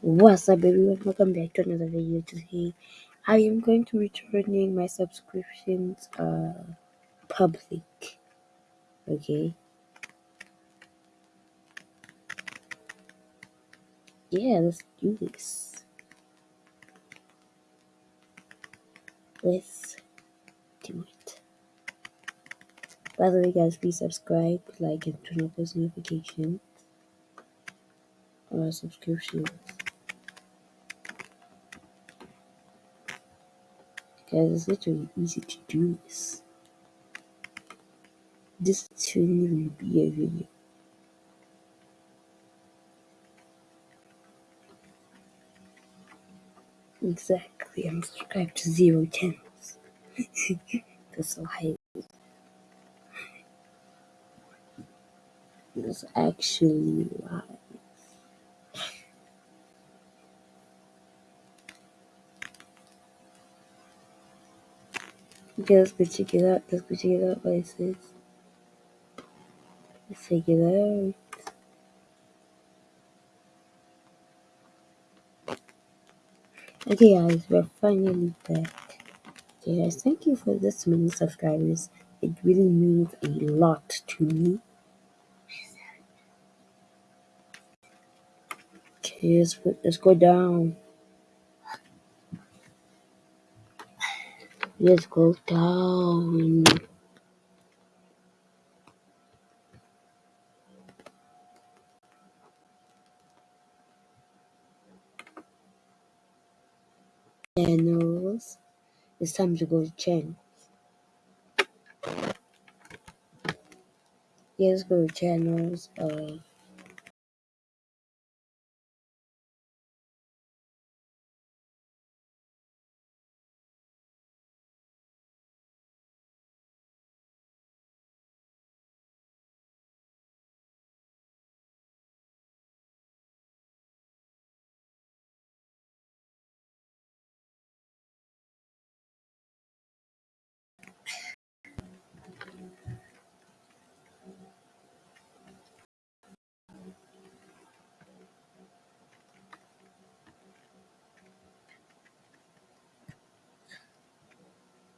What's up everyone? Welcome back to another video today. I am going to be turning my subscriptions uh public. Okay. Yeah, let's do this. Let's do it. By the way guys, please subscribe, like and turn on post notifications on our subscriptions. Guys, it's literally easy to do this. This shouldn't even be a video. Exactly, I'm subscribed to zero channels. That's so high. Actually live let's go check it out. Let's go check it out what it says. Let's check it out. Okay guys, we're finally back. Okay guys, thank you for this many subscribers. It really means a lot to me. Okay, let's, let's go down. Let's go down. Channels. It's time to go to channels. Let's go to channels.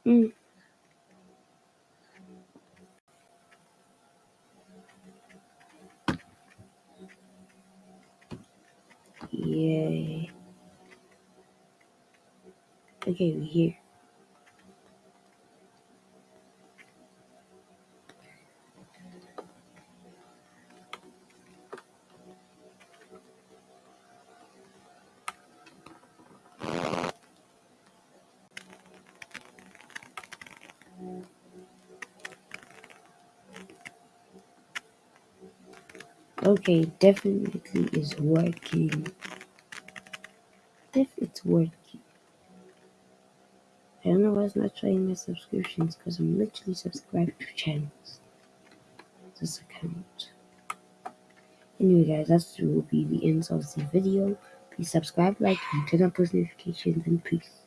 Mm, yeah. Okay, we're here. Okay, definitely is working. If it's working. I don't know why it's not showing my subscriptions because I'm literally subscribed to channels. This account. Anyway guys, that will be the end of the video. Please subscribe, like, and turn on post notifications and peace.